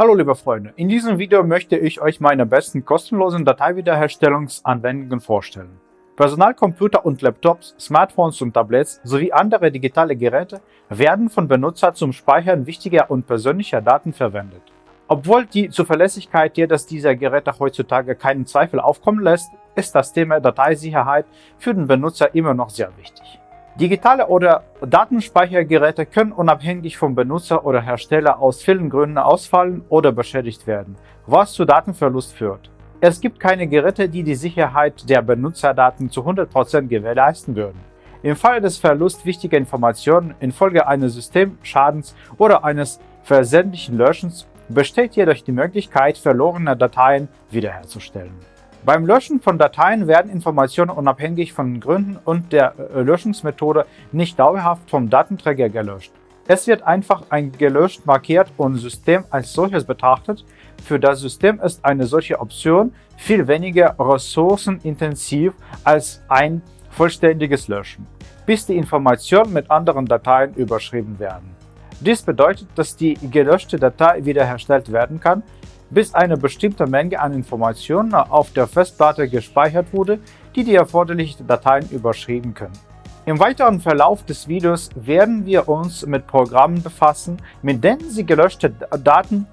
Hallo liebe Freunde, in diesem Video möchte ich euch meine besten kostenlosen Dateiwiederherstellungsanwendungen vorstellen. Personalcomputer und Laptops, Smartphones und Tablets sowie andere digitale Geräte werden von Benutzer zum Speichern wichtiger und persönlicher Daten verwendet. Obwohl die Zuverlässigkeit jedes dieser Geräte heutzutage keinen Zweifel aufkommen lässt, ist das Thema Dateisicherheit für den Benutzer immer noch sehr wichtig. Digitale oder Datenspeichergeräte können unabhängig vom Benutzer oder Hersteller aus vielen Gründen ausfallen oder beschädigt werden, was zu Datenverlust führt. Es gibt keine Geräte, die die Sicherheit der Benutzerdaten zu 100% gewährleisten würden. Im Falle des Verlusts wichtiger Informationen infolge eines Systemschadens oder eines versendlichen Löschens besteht jedoch die Möglichkeit, verlorene Dateien wiederherzustellen. Beim Löschen von Dateien werden Informationen unabhängig von Gründen und der äh, Löschungsmethode nicht dauerhaft vom Datenträger gelöscht. Es wird einfach ein gelöscht markiert und System als solches betrachtet. Für das System ist eine solche Option viel weniger ressourcenintensiv als ein vollständiges Löschen, bis die Informationen mit anderen Dateien überschrieben werden. Dies bedeutet, dass die gelöschte Datei wiederhergestellt werden kann, bis eine bestimmte Menge an Informationen auf der Festplatte gespeichert wurde, die die erforderlichen Dateien überschrieben können. Im weiteren Verlauf des Videos werden wir uns mit Programmen befassen, mit denen Sie gelöschte Daten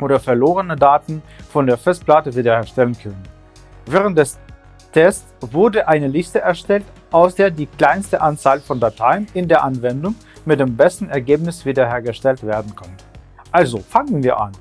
oder verlorene Daten von der Festplatte wiederherstellen können. Während des Tests wurde eine Liste erstellt, aus der die kleinste Anzahl von Dateien in der Anwendung mit dem besten Ergebnis wiederhergestellt werden kann. Also fangen wir an.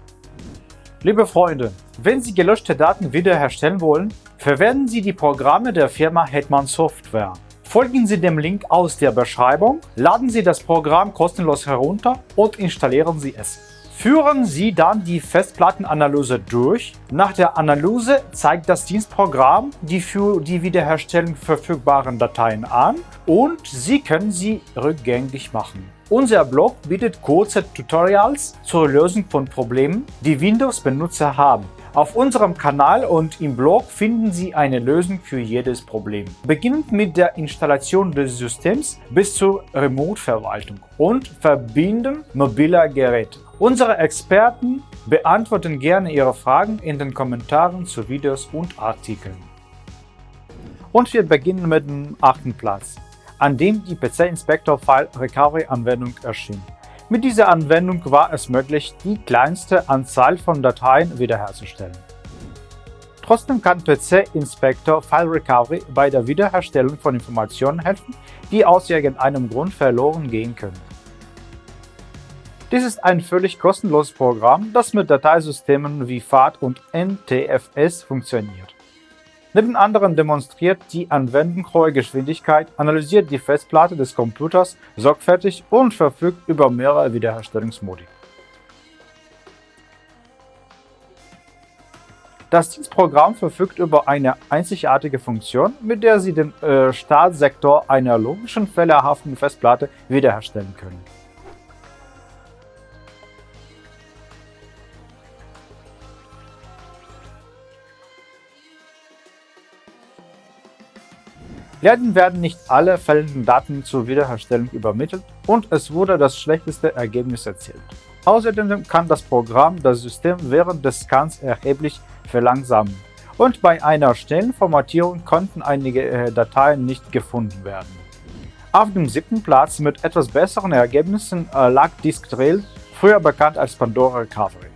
Liebe Freunde, wenn Sie gelöschte Daten wiederherstellen wollen, verwenden Sie die Programme der Firma Hetman Software. Folgen Sie dem Link aus der Beschreibung, laden Sie das Programm kostenlos herunter und installieren Sie es. Führen Sie dann die Festplattenanalyse durch. Nach der Analyse zeigt das Dienstprogramm die für die Wiederherstellung verfügbaren Dateien an und Sie können sie rückgängig machen. Unser Blog bietet kurze Tutorials zur Lösung von Problemen, die Windows-Benutzer haben. Auf unserem Kanal und im Blog finden Sie eine Lösung für jedes Problem. Beginnend mit der Installation des Systems bis zur Remote-Verwaltung und Verbinden mobiler Geräte. Unsere Experten beantworten gerne Ihre Fragen in den Kommentaren zu Videos und Artikeln. Und wir beginnen mit dem achten Platz an dem die PC Inspector File Recovery Anwendung erschien. Mit dieser Anwendung war es möglich, die kleinste Anzahl von Dateien wiederherzustellen. Trotzdem kann PC Inspector File Recovery bei der Wiederherstellung von Informationen helfen, die aus irgendeinem Grund verloren gehen können. Dies ist ein völlig kostenloses Programm, das mit Dateisystemen wie FAT und NTFS funktioniert. Neben anderen demonstriert die Anwendung hohe Geschwindigkeit, analysiert die Festplatte des Computers sorgfältig und verfügt über mehrere Wiederherstellungsmodi. Das Dienstprogramm verfügt über eine einzigartige Funktion, mit der Sie den äh, Startsektor einer logischen fehlerhaften Festplatte wiederherstellen können. Leider werden nicht alle fällenden Daten zur Wiederherstellung übermittelt und es wurde das schlechteste Ergebnis erzielt. Außerdem kann das Programm das System während des Scans erheblich verlangsamen und bei einer schnellen Formatierung konnten einige äh, Dateien nicht gefunden werden. Auf dem siebten Platz mit etwas besseren Ergebnissen äh, lag Disk Trail, früher bekannt als Pandora Recovery.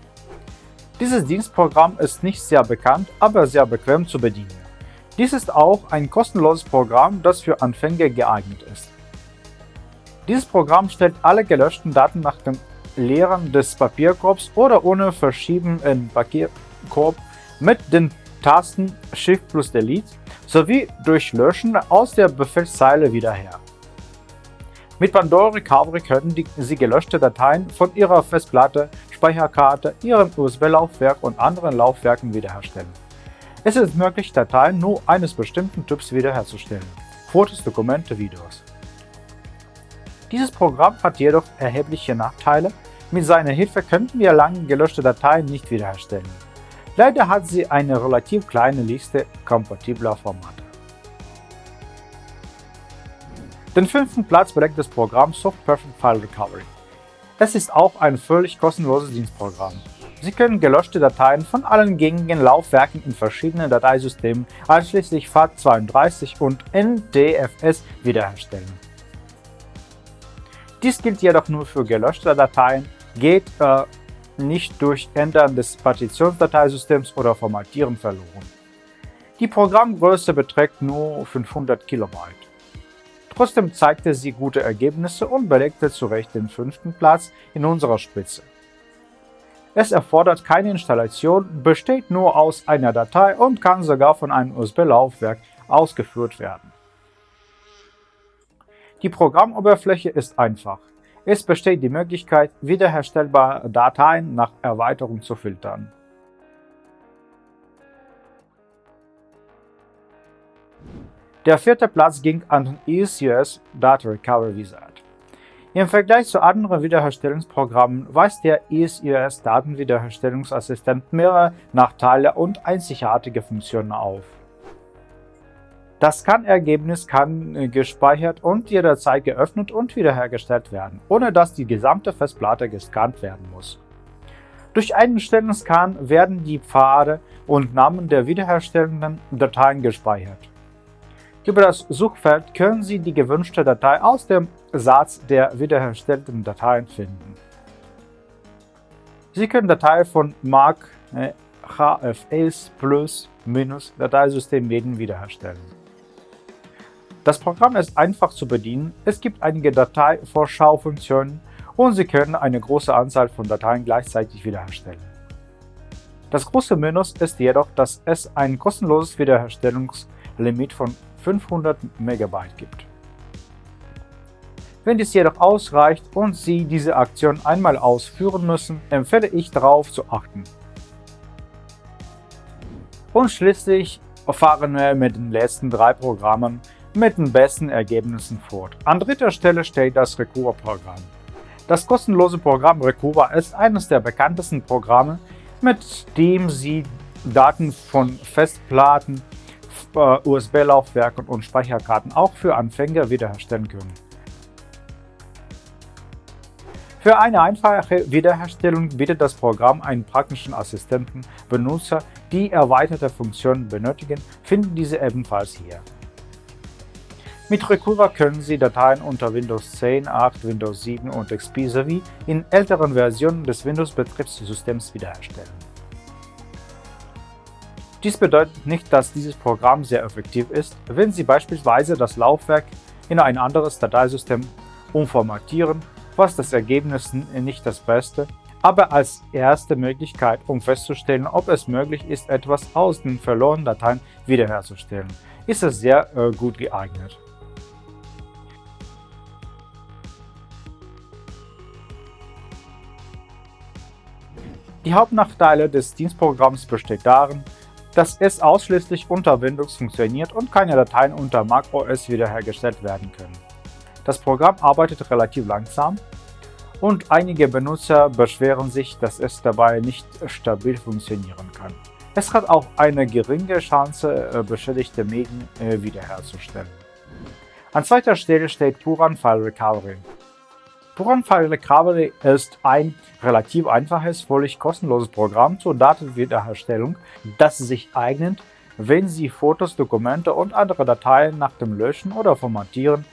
Dieses Dienstprogramm ist nicht sehr bekannt, aber sehr bequem zu bedienen. Dies ist auch ein kostenloses Programm, das für Anfänger geeignet ist. Dieses Programm stellt alle gelöschten Daten nach dem Leeren des Papierkorbs oder ohne Verschieben in Papierkorb mit den Tasten Shift plus Delete sowie durch Löschen aus der Befehlszeile wieder her. Mit Pandora Recovery können die, Sie gelöschte Dateien von Ihrer Festplatte, Speicherkarte, Ihrem USB-Laufwerk und anderen Laufwerken wiederherstellen. Es ist möglich, Dateien nur eines bestimmten Typs wiederherzustellen Fotos, Dokumente, Videos. Dieses Programm hat jedoch erhebliche Nachteile, mit seiner Hilfe könnten wir lange gelöschte Dateien nicht wiederherstellen. Leider hat sie eine relativ kleine Liste kompatibler Formate. Den fünften Platz belegt das Programm Soft Perfect File Recovery. Es ist auch ein völlig kostenloses Dienstprogramm. Sie können gelöschte Dateien von allen gängigen Laufwerken in verschiedenen Dateisystemen, einschließlich FAT32 und NTFS, wiederherstellen. Dies gilt jedoch nur für gelöschte Dateien, geht äh, nicht durch Ändern des Partitionsdateisystems oder Formatieren verloren. Die Programmgröße beträgt nur 500 KB. Trotzdem zeigte sie gute Ergebnisse und belegte zu Recht den fünften Platz in unserer Spitze. Es erfordert keine Installation, besteht nur aus einer Datei und kann sogar von einem USB-Laufwerk ausgeführt werden. Die Programmoberfläche ist einfach. Es besteht die Möglichkeit, wiederherstellbare Dateien nach Erweiterung zu filtern. Der vierte Platz ging an den ECUS Data Recovery Wizard. Im Vergleich zu anderen Wiederherstellungsprogrammen weist der ESUS Datenwiederherstellungsassistent mehrere Nachteile und einzigartige Funktionen auf. Das Scan-Ergebnis kann äh, gespeichert und jederzeit geöffnet und wiederhergestellt werden, ohne dass die gesamte Festplatte gescannt werden muss. Durch einen schnellen Scan werden die Pfade und Namen der wiederherstellenden Dateien gespeichert. Über das Suchfeld können Sie die gewünschte Datei aus dem Satz der wiederhergestellten Dateien finden. Sie können Dateien von Mark HFS Plus minus Dateisystem Medien wiederherstellen. Das Programm ist einfach zu bedienen, es gibt einige Dateivorschaufunktionen und Sie können eine große Anzahl von Dateien gleichzeitig wiederherstellen. Das große Minus ist jedoch, dass es ein kostenloses Wiederherstellungslimit von 500 MB gibt. Wenn dies jedoch ausreicht und Sie diese Aktion einmal ausführen müssen, empfehle ich darauf zu achten. Und schließlich fahren wir mit den letzten drei Programmen mit den besten Ergebnissen fort. An dritter Stelle steht das Recuva-Programm. Das kostenlose Programm Recuva ist eines der bekanntesten Programme, mit dem Sie Daten von Festplatten, USB-Laufwerken und Speicherkarten auch für Anfänger wiederherstellen können. Für eine einfache Wiederherstellung bietet das Programm einen praktischen Assistenten. Benutzer, die erweiterte Funktionen benötigen, finden diese ebenfalls hier. Mit Recura können Sie Dateien unter Windows 10, 8, Windows 7 und XP sowie in älteren Versionen des Windows-Betriebssystems wiederherstellen. Dies bedeutet nicht, dass dieses Programm sehr effektiv ist, wenn Sie beispielsweise das Laufwerk in ein anderes Dateisystem umformatieren, was das Ergebnis nicht das Beste, aber als erste Möglichkeit, um festzustellen, ob es möglich ist, etwas aus den verlorenen Dateien wiederherzustellen, ist es sehr äh, gut geeignet. Die Hauptnachteile des Dienstprogramms besteht darin, dass es ausschließlich unter Windows funktioniert und keine Dateien unter macOS wiederhergestellt werden können. Das Programm arbeitet relativ langsam und einige Benutzer beschweren sich, dass es dabei nicht stabil funktionieren kann. Es hat auch eine geringe Chance, äh, beschädigte Medien äh, wiederherzustellen. An zweiter Stelle steht Puran File Recovery. Recovery ist ein relativ einfaches, völlig kostenloses Programm zur Datenwiederherstellung, das sich eignet, wenn Sie Fotos, Dokumente und andere Dateien nach dem Löschen oder Formatieren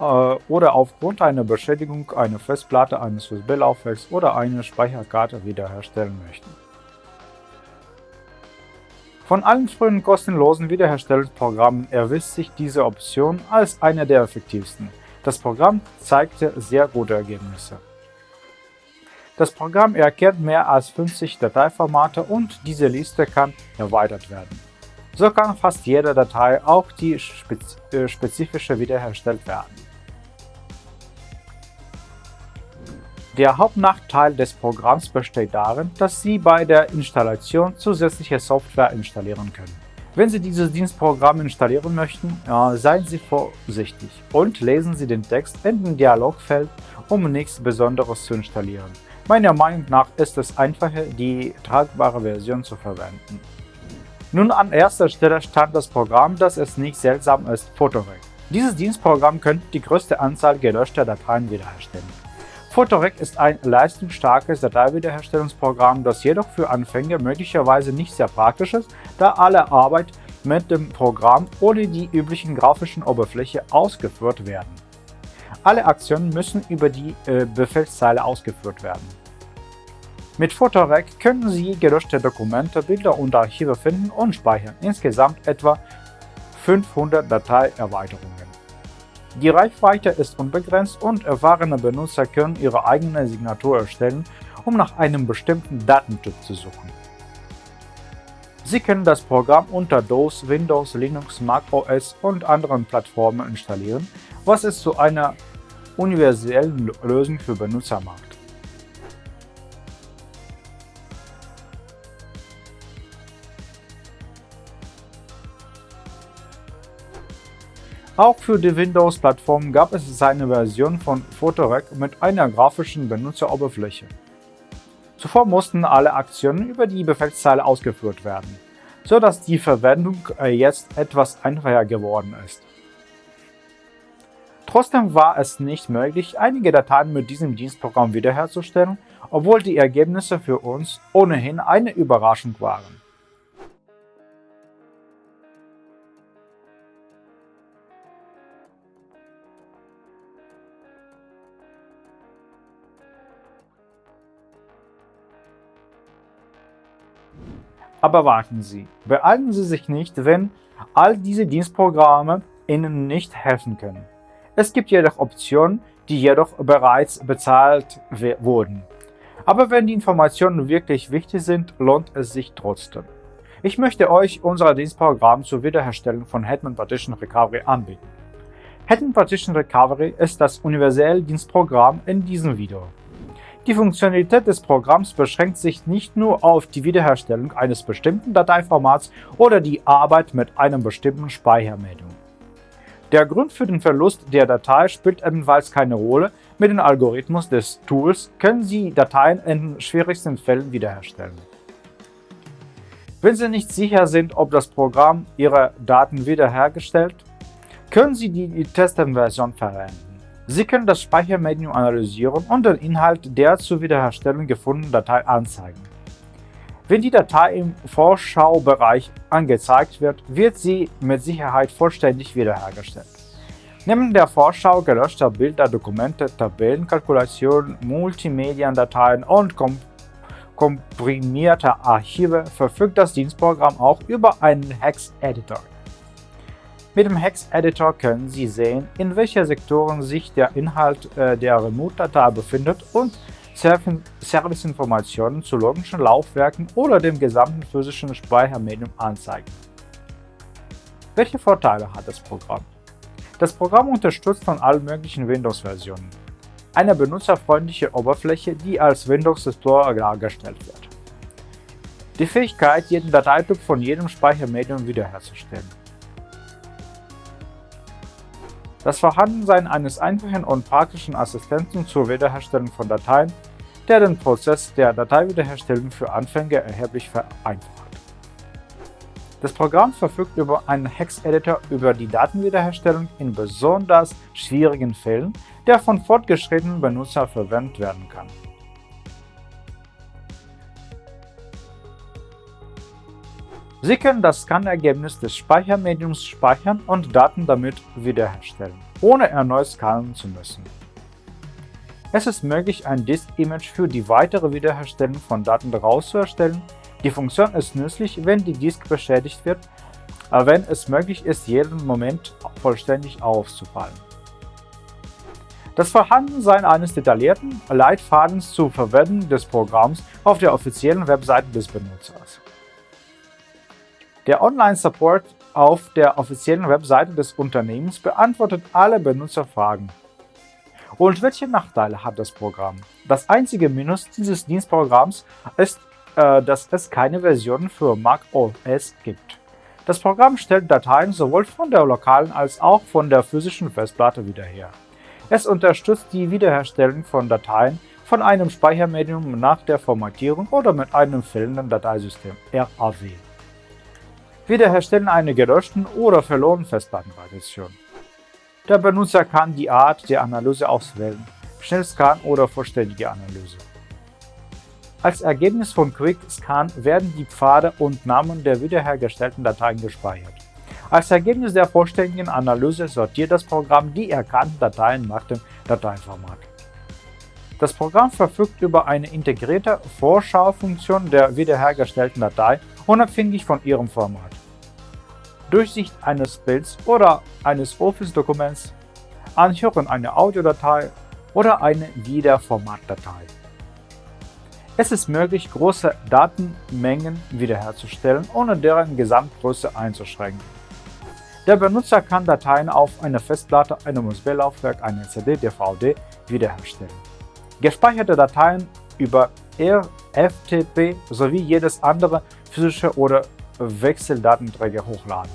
äh, oder aufgrund einer Beschädigung einer Festplatte eines USB-Laufwerks oder einer Speicherkarte wiederherstellen möchten. Von allen frühen kostenlosen Wiederherstellungsprogrammen erwies sich diese Option als eine der effektivsten. Das Programm zeigte sehr gute Ergebnisse. Das Programm erkennt mehr als 50 Dateiformate und diese Liste kann erweitert werden. So kann fast jede Datei, auch die äh, spezifische, wiederhergestellt werden. Der Hauptnachteil des Programms besteht darin, dass Sie bei der Installation zusätzliche Software installieren können. Wenn Sie dieses Dienstprogramm installieren möchten, seien Sie vorsichtig und lesen Sie den Text in dem Dialogfeld, um nichts Besonderes zu installieren. Meiner Meinung nach ist es einfacher, die tragbare Version zu verwenden. Nun an erster Stelle stand das Programm, das es nicht seltsam ist, Photorec. Dieses Dienstprogramm könnte die größte Anzahl gelöschter Dateien wiederherstellen. Photorec ist ein leistungsstarkes Dateiwiederherstellungsprogramm, das jedoch für Anfänger möglicherweise nicht sehr praktisch ist, da alle Arbeit mit dem Programm ohne die üblichen grafischen Oberfläche ausgeführt werden. Alle Aktionen müssen über die äh, Befehlszeile ausgeführt werden. Mit Photorec können Sie gelöschte Dokumente, Bilder und Archive finden und speichern, insgesamt etwa 500 Dateierweiterungen. Die Reichweite ist unbegrenzt und erfahrene Benutzer können ihre eigene Signatur erstellen, um nach einem bestimmten Datentyp zu suchen. Sie können das Programm unter DOS, Windows, Linux, Mac OS und anderen Plattformen installieren, was es zu einer universellen Lösung für Benutzer macht. Auch für die Windows-Plattform gab es eine Version von Photorec mit einer grafischen Benutzeroberfläche. Zuvor mussten alle Aktionen über die Befehlszeile ausgeführt werden, so dass die Verwendung äh, jetzt etwas einfacher geworden ist. Trotzdem war es nicht möglich, einige Dateien mit diesem Dienstprogramm wiederherzustellen, obwohl die Ergebnisse für uns ohnehin eine Überraschung waren. Aber warten Sie, beeilen Sie sich nicht, wenn all diese Dienstprogramme Ihnen nicht helfen können. Es gibt jedoch Optionen, die jedoch bereits bezahlt wurden. Aber wenn die Informationen wirklich wichtig sind, lohnt es sich trotzdem. Ich möchte euch unser Dienstprogramm zur Wiederherstellung von Hetman Partition Recovery anbieten. Hetman Partition Recovery ist das universelle Dienstprogramm in diesem Video. Die Funktionalität des Programms beschränkt sich nicht nur auf die Wiederherstellung eines bestimmten Dateiformats oder die Arbeit mit einem bestimmten Speichermedium. Der Grund für den Verlust der Datei spielt ebenfalls keine Rolle. Mit dem Algorithmus des Tools können Sie Dateien in den schwierigsten Fällen wiederherstellen. Wenn Sie nicht sicher sind, ob das Programm Ihre Daten wiederhergestellt, können Sie die Testversion verwenden. Sie können das Speichermedium analysieren und den Inhalt der zur Wiederherstellung gefundenen Datei anzeigen. Wenn die Datei im Vorschaubereich angezeigt wird, wird sie mit Sicherheit vollständig wiederhergestellt. Neben der Vorschau gelöschter Bilder, Dokumente, Tabellen, Kalkulationen, Multimediendateien und kom komprimierter Archive verfügt das Dienstprogramm auch über einen Hex-Editor. Mit dem Hex-Editor können Sie sehen, in welchen Sektoren sich der Inhalt äh, der Remote-Datei befindet und Serviceinformationen zu logischen Laufwerken oder dem gesamten physischen Speichermedium anzeigen. Welche Vorteile hat das Programm? Das Programm unterstützt von allen möglichen Windows-Versionen. Eine benutzerfreundliche Oberfläche, die als Windows Store dargestellt wird. Die Fähigkeit, jeden Dateityp von jedem Speichermedium wiederherzustellen das Vorhandensein eines einfachen und praktischen Assistenten zur Wiederherstellung von Dateien, der den Prozess der Dateiwiederherstellung für Anfänger erheblich vereinfacht. Das Programm verfügt über einen Hex-Editor über die Datenwiederherstellung in besonders schwierigen Fällen, der von fortgeschrittenen Benutzern verwendet werden kann. Sie können das Scannergebnis des Speichermediums speichern und Daten damit wiederherstellen, ohne erneut scannen zu müssen. Es ist möglich, ein Disk-Image für die weitere Wiederherstellung von Daten daraus zu erstellen. Die Funktion ist nützlich, wenn die Disk beschädigt wird, wenn es möglich ist, jeden Moment vollständig aufzufallen. Das Vorhandensein eines detaillierten Leitfadens zur Verwendung des Programms auf der offiziellen Webseite des Benutzers. Der Online-Support auf der offiziellen Webseite des Unternehmens beantwortet alle Benutzerfragen. Und welche Nachteile hat das Programm? Das einzige Minus dieses Dienstprogramms ist, äh, dass es keine Version für Mac OS gibt. Das Programm stellt Dateien sowohl von der lokalen als auch von der physischen Festplatte wieder her. Es unterstützt die Wiederherstellung von Dateien von einem Speichermedium nach der Formatierung oder mit einem fehlenden Dateisystem RAW. Wiederherstellen einer gelöschten oder verlorenen Festplattenpartition. Der Benutzer kann die Art der Analyse auswählen, Schnellscan oder vollständige Analyse. Als Ergebnis von Quick Scan werden die Pfade und Namen der wiederhergestellten Dateien gespeichert. Als Ergebnis der vollständigen Analyse sortiert das Programm die erkannten Dateien nach dem Dateiformat. Das Programm verfügt über eine integrierte Vorschaufunktion der wiederhergestellten Datei, unabhängig von ihrem Format. Durchsicht eines Bilds oder eines Office-Dokuments, Anhören einer Audiodatei oder eine Wiederformatdatei. Es ist möglich, große Datenmengen wiederherzustellen, ohne deren Gesamtgröße einzuschränken. Der Benutzer kann Dateien auf einer Festplatte, einem USB-Laufwerk, einer CD, DVD wiederherstellen. Gespeicherte Dateien über RFTP sowie jedes andere physische oder Wechseldatenträger hochladen.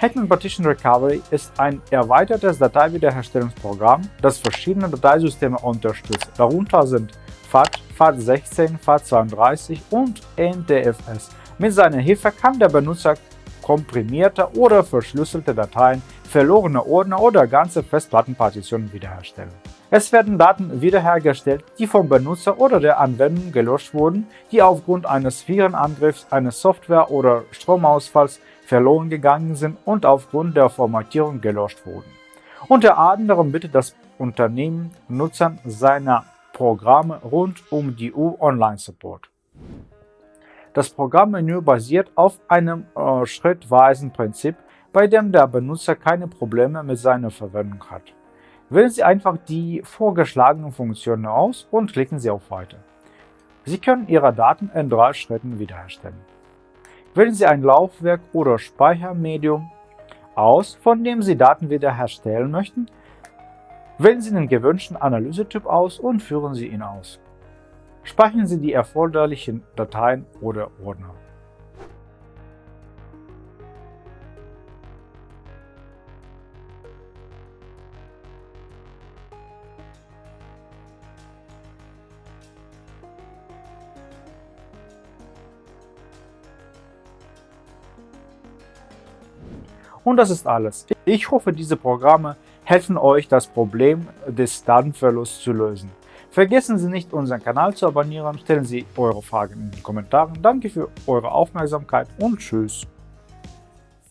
Hetman Partition Recovery ist ein erweitertes Dateiwiederherstellungsprogramm, das verschiedene Dateisysteme unterstützt. Darunter sind FAT, FAT16, FAT32 und NTFS. Mit seiner Hilfe kann der Benutzer komprimierte oder verschlüsselte Dateien, verlorene Ordner oder ganze Festplattenpartitionen wiederherstellen. Es werden Daten wiederhergestellt, die vom Benutzer oder der Anwendung gelöscht wurden, die aufgrund eines Virenangriffs, eines Software- oder Stromausfalls verloren gegangen sind und aufgrund der Formatierung gelöscht wurden. Unter anderem bittet das Unternehmen Nutzern seiner Programme rund um die Uhr Online-Support. Das Programmmenü basiert auf einem äh, schrittweisen Prinzip, bei dem der Benutzer keine Probleme mit seiner Verwendung hat. Wählen Sie einfach die vorgeschlagenen Funktionen aus und klicken Sie auf Weiter. Sie können Ihre Daten in drei Schritten wiederherstellen. Wählen Sie ein Laufwerk oder Speichermedium aus, von dem Sie Daten wiederherstellen möchten. Wählen Sie den gewünschten Analysetyp aus und führen Sie ihn aus. Speichern Sie die erforderlichen Dateien oder Ordner. Und das ist alles. Ich hoffe, diese Programme helfen euch, das Problem des Datenverlusts zu lösen. Vergessen Sie nicht, unseren Kanal zu abonnieren, stellen Sie eure Fragen in den Kommentaren. Danke für eure Aufmerksamkeit und Tschüss.